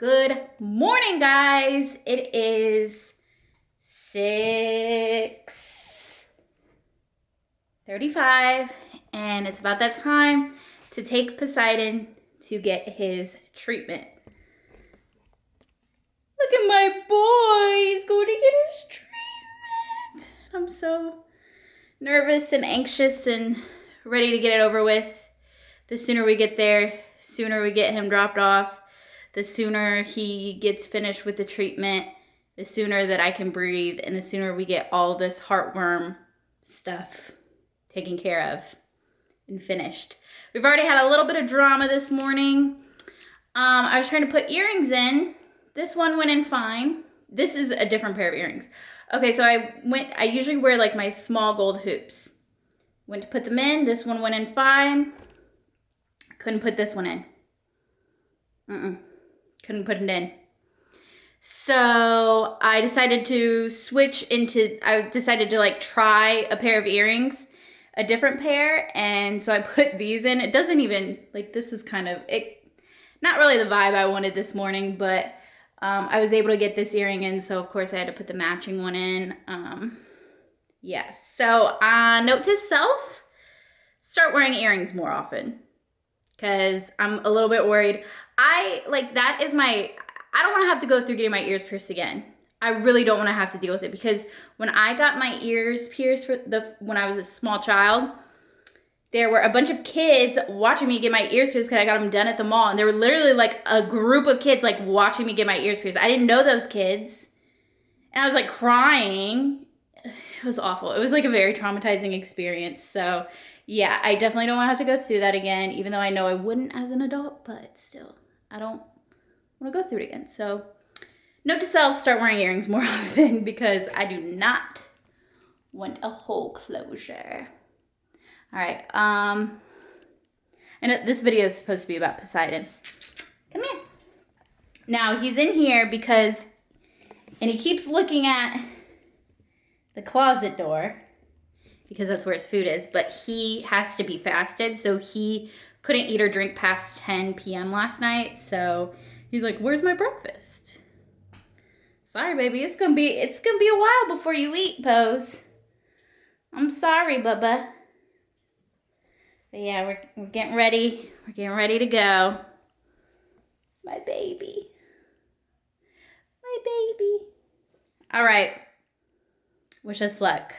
Good morning, guys. It is 6:35 and it's about that time to take Poseidon to get his treatment. Look at my boy. He's going to get his treatment. I'm so nervous and anxious and ready to get it over with. The sooner we get there, sooner we get him dropped off, the sooner he gets finished with the treatment, the sooner that I can breathe, and the sooner we get all this heartworm stuff taken care of and finished. We've already had a little bit of drama this morning. Um, I was trying to put earrings in. This one went in fine. This is a different pair of earrings. Okay, so I went, I usually wear like my small gold hoops. Went to put them in. This one went in fine. Couldn't put this one in. Mm-mm. Couldn't put it in. So I decided to switch into, I decided to like try a pair of earrings, a different pair. And so I put these in. It doesn't even, like this is kind of, it, not really the vibe I wanted this morning, but um, I was able to get this earring in. So of course I had to put the matching one in. Um, yes. Yeah. So uh, note to self, start wearing earrings more often because I'm a little bit worried. I like that is my, I don't want to have to go through getting my ears pierced again. I really don't want to have to deal with it because when I got my ears pierced for the when I was a small child, there were a bunch of kids watching me get my ears pierced because I got them done at the mall, and there were literally like a group of kids like watching me get my ears pierced. I didn't know those kids, and I was like crying. It was awful. It was like a very traumatizing experience. So yeah, I definitely don't want to have to go through that again, even though I know I wouldn't as an adult, but still, I don't want to go through it again. So, note to self, start wearing earrings more often because I do not want a hole closure. All right, um, and this video is supposed to be about Poseidon. Come here. Now, he's in here because, and he keeps looking at the closet door because that's where his food is, but he has to be fasted. So he couldn't eat or drink past 10 p.m. last night. So he's like, where's my breakfast? Sorry, baby. It's going to be, it's to be a while before you eat, Pose. I'm sorry, Bubba. But yeah, we're, we're getting ready. We're getting ready to go. My baby. My baby. All right. Wish us luck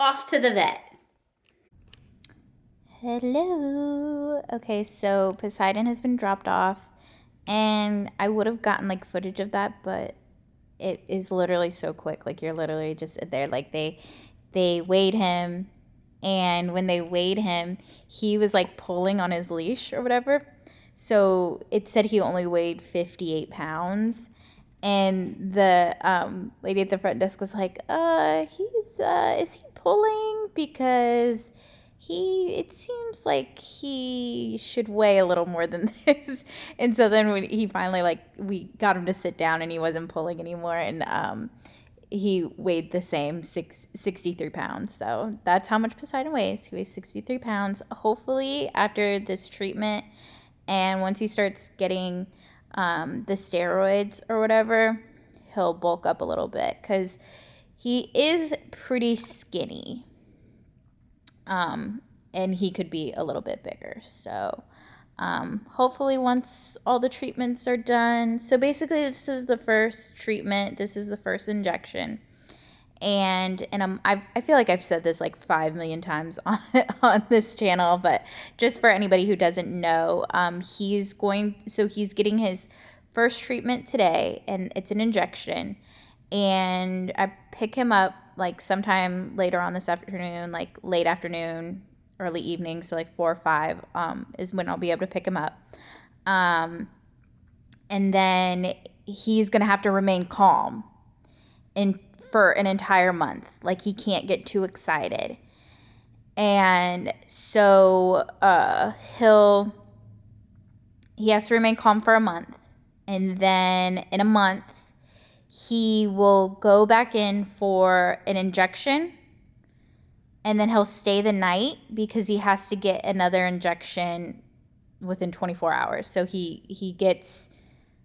off to the vet. Hello. Okay, so Poseidon has been dropped off, and I would have gotten like footage of that, but it is literally so quick. Like you're literally just there. Like they they weighed him, and when they weighed him, he was like pulling on his leash or whatever. So it said he only weighed 58 pounds and the um, lady at the front desk was like, "Uh, he's uh, is he pulling because he it seems like he should weigh a little more than this." and so then when he finally like we got him to sit down and he wasn't pulling anymore, and um, he weighed the same six, 63 pounds. So that's how much Poseidon weighs. He weighs 63 pounds. Hopefully, after this treatment, and once he starts getting um, the steroids or whatever, he'll bulk up a little bit because he is pretty skinny. Um, and he could be a little bit bigger. So, um, hopefully, once all the treatments are done. So, basically, this is the first treatment, this is the first injection and and I'm, I, I feel like I've said this like five million times on on this channel, but just for anybody who doesn't know, um, he's going so he's getting his first treatment today, and it's an injection, and I pick him up like sometime later on this afternoon, like late afternoon, early evening, so like four or five um, is when I'll be able to pick him up, um, and then he's gonna have to remain calm and for an entire month. Like he can't get too excited. And so uh, he'll he has to remain calm for a month. And then in a month, he will go back in for an injection. And then he'll stay the night because he has to get another injection within 24 hours. So he he gets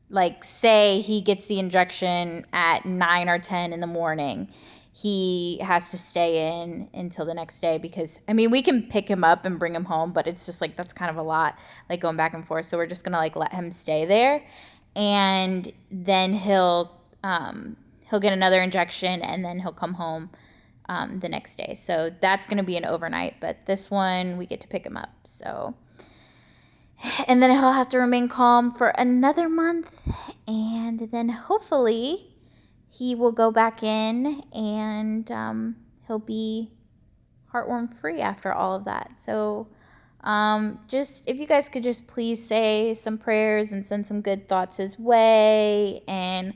like say he gets the injection at 9 or 10 in the morning he has to stay in until the next day because I mean we can pick him up and bring him home, but it's just like that's kind of a lot, like going back and forth. So we're just gonna like let him stay there, and then he'll um, he'll get another injection and then he'll come home um, the next day. So that's gonna be an overnight, but this one we get to pick him up. So and then he'll have to remain calm for another month, and then hopefully he will go back in and um, he'll be heartworm free after all of that. So, um, just if you guys could just please say some prayers and send some good thoughts his way. And,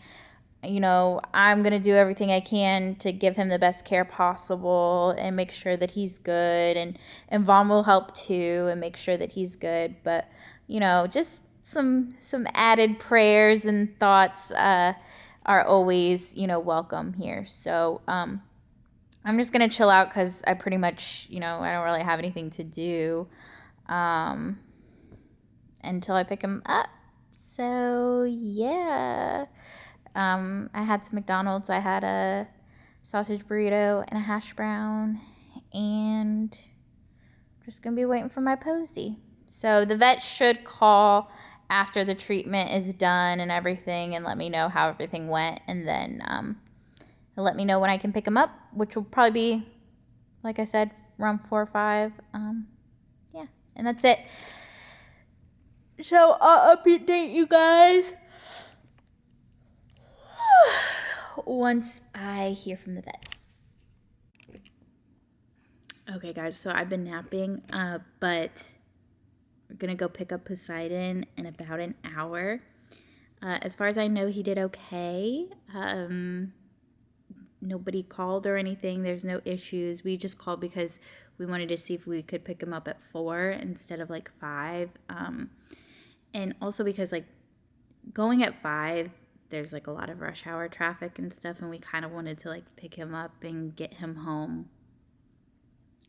you know, I'm going to do everything I can to give him the best care possible and make sure that he's good. And, and Vaughn will help too and make sure that he's good. But, you know, just some some added prayers and thoughts uh, are always, you know, welcome here. So um, I'm just going to chill out because I pretty much, you know, I don't really have anything to do um, until I pick him up. So yeah. Um, I had some McDonald's. I had a sausage burrito and a hash brown. And I'm just going to be waiting for my posy. So the vet should call after the treatment is done and everything and let me know how everything went and then um, let me know when I can pick him up, which will probably be, like I said, around four or five. Um, yeah, and that's it. So I'll update you guys once I hear from the vet. Okay, guys, so I've been napping, uh, but we're to go pick up Poseidon in about an hour. Uh, as far as I know, he did okay. Um, nobody called or anything. There's no issues. We just called because we wanted to see if we could pick him up at four instead of like five. Um, and also because like going at five, there's like a lot of rush hour traffic and stuff, and we kind of wanted to like pick him up and get him home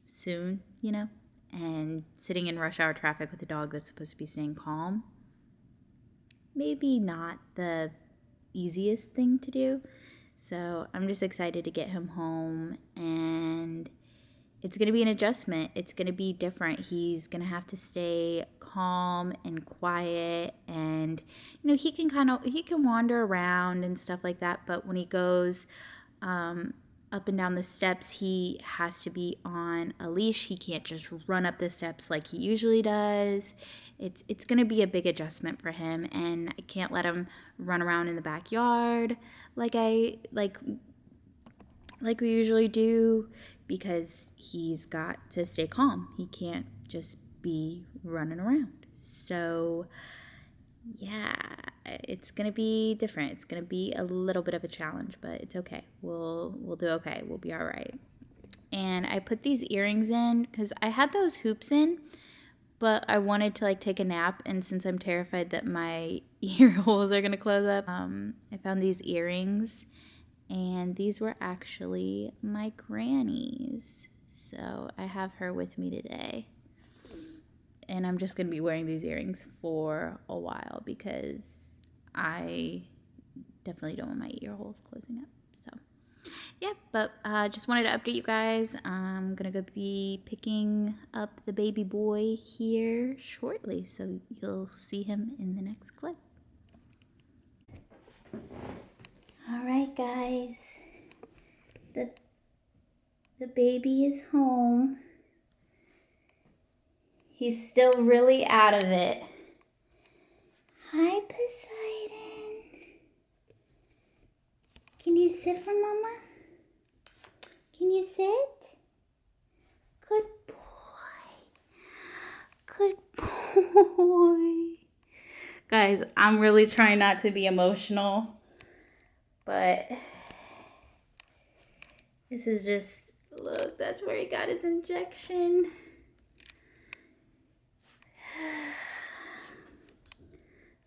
soon, you know? and sitting in rush hour traffic with a dog that's supposed to be staying calm, maybe not the easiest thing to do. So I'm just excited to get him home and it's going to be an adjustment. It's going to be different. He's going to have to stay calm and quiet and you know, he can kind of he can wander around and stuff like that, but when he goes um up and down the steps, he has to be on a leash. He can't just run up the steps like he usually does. It's it's going to be a big adjustment for him and I can't let him run around in the backyard like I like like we usually do because he's got to stay calm. He can't just be running around. So yeah, it's gonna be different. It's gonna be a little bit of a challenge, but it's okay. We'll we'll do okay. We'll be all right. And I put these earrings in because I had those hoops in, but I wanted to like take a nap. And since I'm terrified that my ear holes are gonna close up, um, I found these earrings, and these were actually my granny's. So I have her with me today and I'm just going to be wearing these earrings for a while because I definitely don't want my ear holes closing up. So, yeah, but uh, just wanted to update you guys. I'm going to go be picking up the baby boy here shortly, so you'll see him in the next clip. All right, guys. The, the baby is home. He's still really out of it. Hi, Poseidon. Can you sit for Mama? Can you sit? Good boy. Good boy. Guys, I'm really trying not to be emotional, but this is just, look, that's where he got his injection.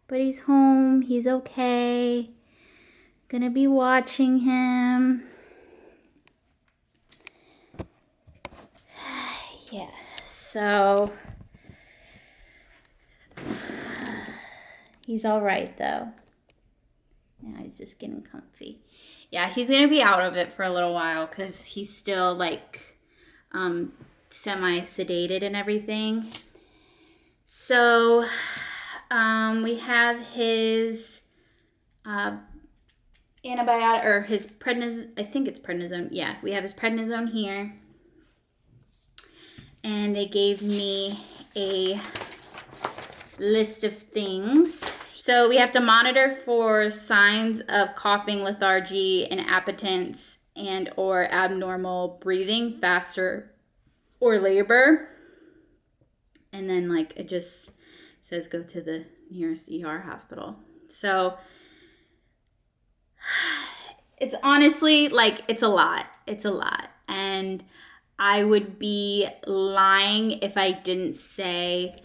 But he's home. He's okay. Gonna be watching him. yeah, so he's all right though. Now he's just getting comfy. Yeah, he's gonna be out of it for a little while because he's still like um, semi sedated and everything. So um, we have his uh, antibiotic or his prednisone. I think it's prednisone. Yeah, we have his prednisone here. And they gave me a list of things. So we have to monitor for signs of coughing, lethargy, inappetence and or abnormal breathing faster or labor. And then like it just says go to the nearest ER hospital. So it's honestly like it's a lot. It's a lot. And I would be lying if I didn't say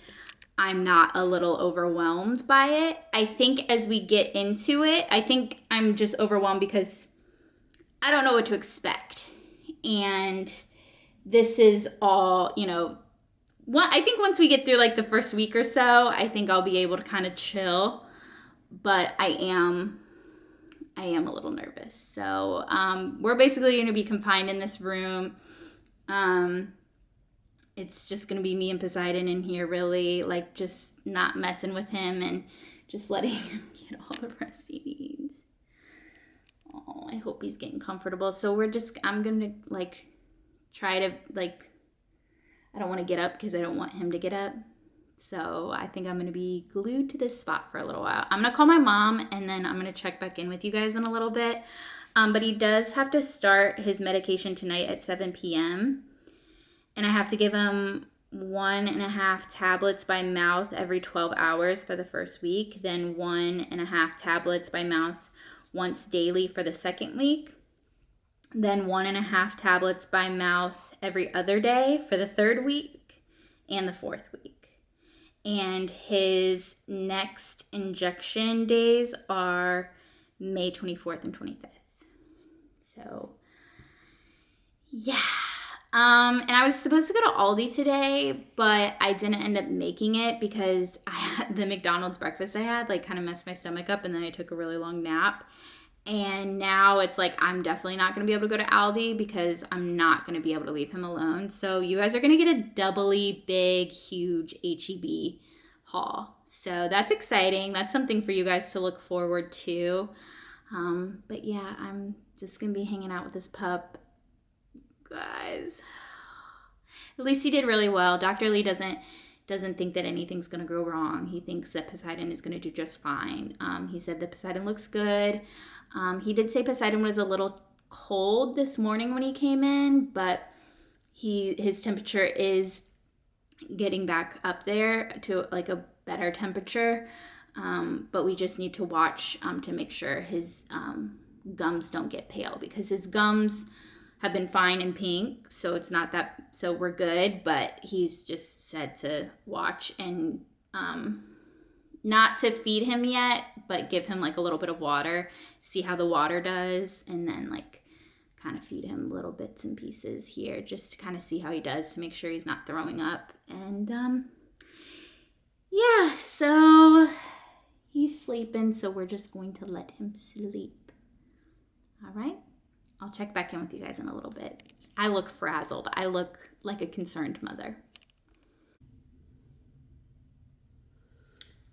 I'm not a little overwhelmed by it. I think as we get into it, I think I'm just overwhelmed because I don't know what to expect. And this is all, you know, one, I think once we get through like the first week or so, I think I'll be able to kind of chill. But I am I am a little nervous. So um, we're basically going to be confined in this room. Um, it's just to be me and Poseidon in here, really, like just not messing with him and just letting him get all the rest he needs. Oh, I hope he's getting comfortable. So we're just, I'm to like try to, like, I don't want to get up because I don't want him to get up. So I think I'm going to be glued to this spot for a little while. I'm going to call my mom and then I'm going to check back in with you guys in a little bit. Um, but he does have to start his medication tonight at 7 p.m. And I have to give him one and a half tablets by mouth every 12 hours for the first week, then one and a half tablets by mouth once daily for the second week, then one and a half tablets by mouth every other day for the third week and the fourth week and his next injection days are May 24th and 25th. So, yeah. Um, and I was supposed to go to Aldi today, but I didn't end up making it because I had the McDonald's breakfast I had like kind of messed my stomach up and then I took a really long nap. And now it's like I'm definitely not going to be able to go to Aldi because I'm not going to be able to leave him alone. So you guys are going to get a doubly big, huge HEB haul. So that's exciting. That's something for you guys to look forward to. Um, but yeah, I'm just going to be hanging out with this pup. Guys, at least he did really well. Dr. Lee doesn't doesn't think that anything's going to go wrong. He thinks that Poseidon is going to do just fine. Um, he said that Poseidon looks good. Um, he did say Poseidon was a little cold this morning when he came in, but he his temperature is getting back up there to like a better temperature. Um, but we just need to watch um, to make sure his um, gums don't get pale because his gums have been fine and pink, so it's not that so we're good. But he's just said to watch and um, not to feed him yet, but give him like a little bit of water, see how the water does, and then like kind of feed him little bits and pieces here just to kind of see how he does to make sure he's not throwing up. And um, yeah, so he's sleeping, so we're just going to let him sleep. All right, I'll check back in with you guys in a little bit. I look frazzled. I look like a concerned mother.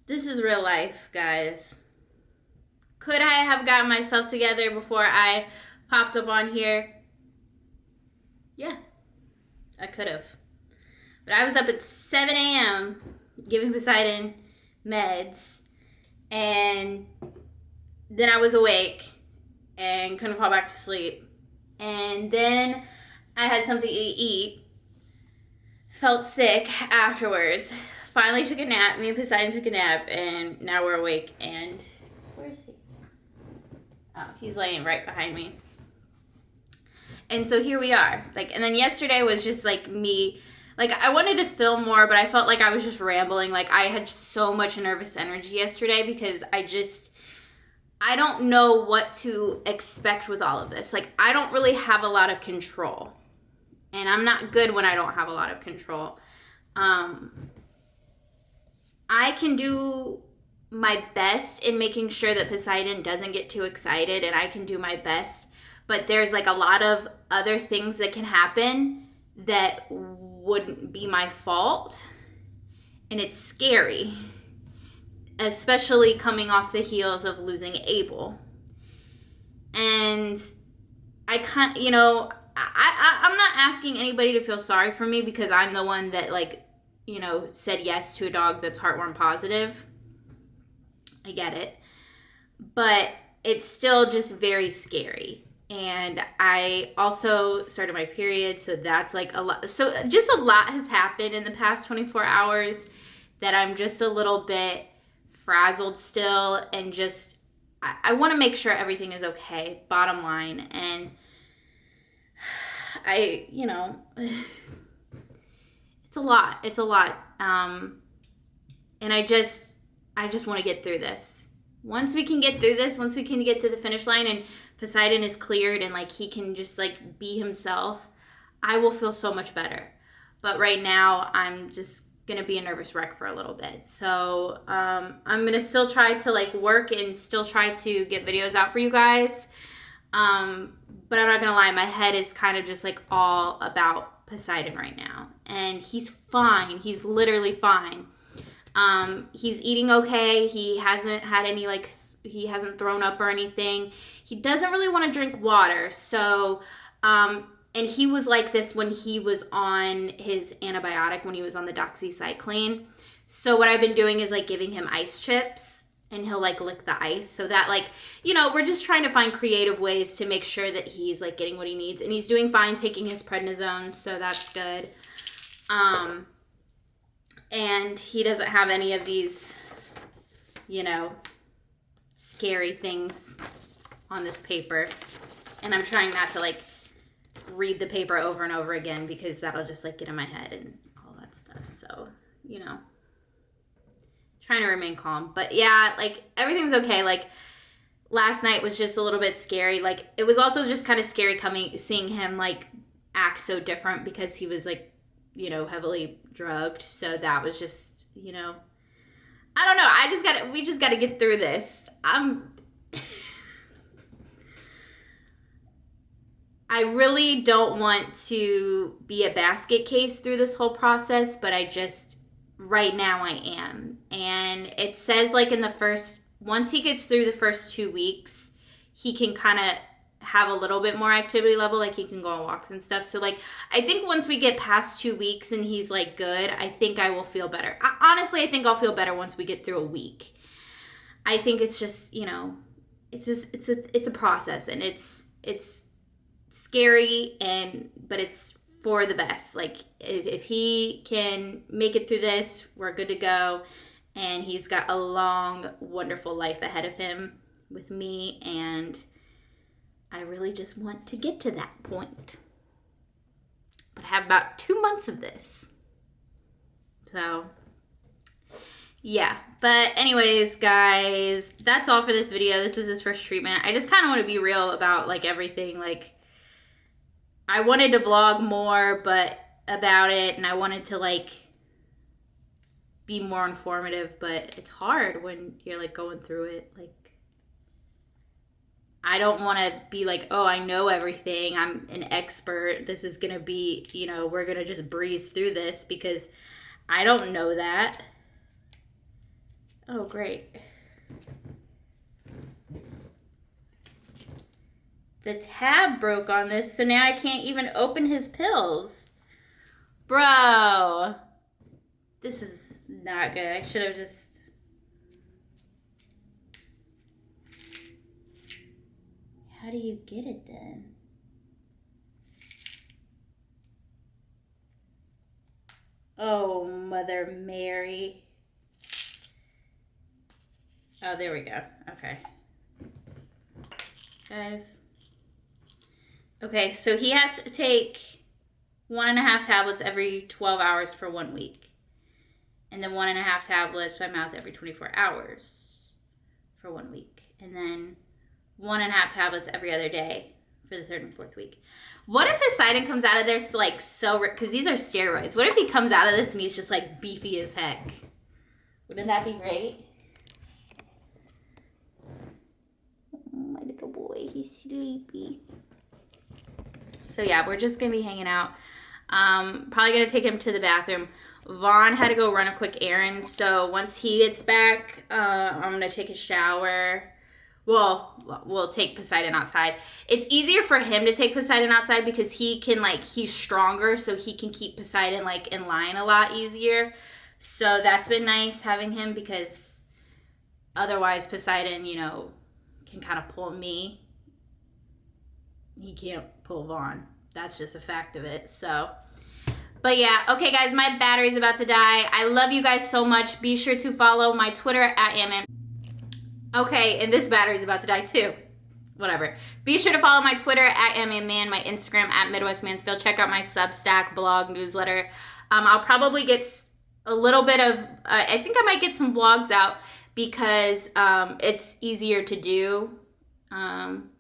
This is real life, guys. Could I have gotten myself together before I popped up on here? Yeah, I could have. But I was up at 7 a.m. giving Poseidon meds, and then I was awake and couldn't fall back to sleep. And then I had something to eat, felt sick afterwards, finally took a nap. Me and Poseidon took a nap, and now we're awake. And where's he? Oh, he's laying right behind me. And so here we are. Like, and then yesterday was just like me. Like, I wanted to film more, but I felt like I was just rambling. Like, I had so much nervous energy yesterday because I just, I don't know what to expect with all of this. Like, I don't really have a lot of control. And I'm not good when I don't have a lot of control. Um, I can do my best in making sure that Poseidon doesn't get too excited and I can do my best. But there's like a lot of other things that can happen that wouldn't be my fault. And it's scary, especially coming off the heels of losing Abel. And I can't, you know, I, I, I'm not asking anybody to feel sorry for me because I'm the one that, like, you know, said yes to a dog that's heartworm positive I get it. But it's still just very scary. And I also started my period, so that's like a lot. So just a lot has happened in the past 24 hours that I'm just a little bit frazzled still and just I, I want to make sure everything is okay, bottom line. And I, you know, it's a lot. It's a lot. Um, and I just I just want to get through this. Once we can get through this, once we can get to the finish line and Poseidon is cleared and like he can just like be himself, I will feel so much better. But right now, I'm just gonna be a nervous wreck for a little bit. So um, I'm gonna still try to like work and still try to get videos out for you guys. Um, but I'm not gonna lie, my head is kind of just like all about Poseidon right now. And he's fine. He's literally fine. Um, he's eating okay. He hasn't had any like he hasn't thrown up or anything. He doesn't really want to drink water. So um, and he was like this when he was on his antibiotic when he was on the doxycycline. So what I've been doing is like giving him ice chips and he'll like lick the ice so that like you know we're just trying to find creative ways to make sure that he's like getting what he needs and he's doing fine taking his prednisone so that's good um and he doesn't have any of these, you know, scary things on this paper. And I'm trying not to like read the paper over and over again because that'll just like get in my head and all that stuff. So, you know, trying to remain calm. But yeah, like everything's okay. Like last night was just a little bit scary. Like it was also just kind of scary coming seeing him like act so different because he was like you know, heavily drugged. So that was just, you know, I don't know. I just got to, we just got to get through this. I'm, I really don't want to be a basket case through this whole process, but I just, right now I am. And it says, like, in the first, once he gets through the first two weeks, he can kind of have a little bit more activity level like he can go on walks and stuff. So like i think once we get past two weeks and he's like good i think i will feel better. I, honestly i think i'll feel better once we get through a week. I think it's just you know it's just it's a it's a process and it's it's scary and but it's for the best like if, if he can make it through this we're good to go and he's got a long wonderful life ahead of him with me and I really just want to get to that point. But I have about two months of this. So, yeah. But anyways, guys, that's all for this video. This is his first treatment. I just kind of want to be real about, like, everything. Like, I wanted to vlog more, but about it, and I wanted to, like, be more informative, but it's hard when you're, like, going through it. Like, I don't want to be like, oh, I know everything. I'm an expert. This is going to be, you know, we're going to just breeze through this because I don't know that. Oh, great. The tab broke on this, so now I can't even open his pills. Bro. This is not good. I should have just How do you get it then? Oh, Mother Mary. Oh, there we go. Okay. Guys. Okay, so he has to take one and a half tablets every 12 hours for one week, and then one and a half tablets by mouth every 24 hours for one week, and then one and a half tablets every other day for the third and fourth week. What if Poseidon comes out of this like so because these are steroids? What if he comes out of this and he's just like beefy as heck? Wouldn't that be great? My little boy, he's sleepy. So yeah, we're just gonna be hanging out. Um, probably gonna take him to the bathroom. Vaughn had to go run a quick errand, so once he gets back, uh, I'm gonna take a shower. Well, we'll take Poseidon outside. It's easier for him to take Poseidon outside because he can like he's stronger, so he can keep Poseidon like in line a lot easier. So that's been nice having him because otherwise Poseidon, you know, can kind of pull me. He can't pull Vaughn. That's just a fact of it. So, but yeah, okay guys, my battery's about to die. I love you guys so much. Be sure to follow my Twitter at Ammon. Okay, and this battery's about to die too. Whatever. Be sure to follow my Twitter at Man, my Instagram at Midwest Mansfield. Check out my Substack blog newsletter. Um, I'll probably get a little bit of, uh, I think I might get some vlogs out because um, it's easier to do. Um,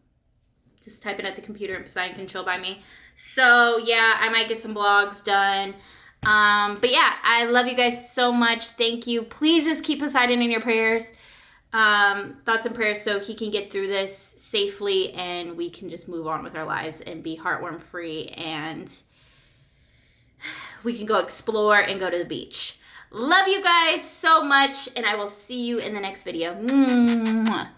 just typing at the computer and Poseidon can chill by me. So yeah, I might get some blogs done. Um, but yeah, I love you guys so much. Thank you. Please just keep Poseidon in your prayers. Um, thoughts and prayers so he can get through this safely and we can just move on with our lives and be heartworm free and we can go explore and go to the beach. Love you guys so much and I will see you in the next video. Mwah.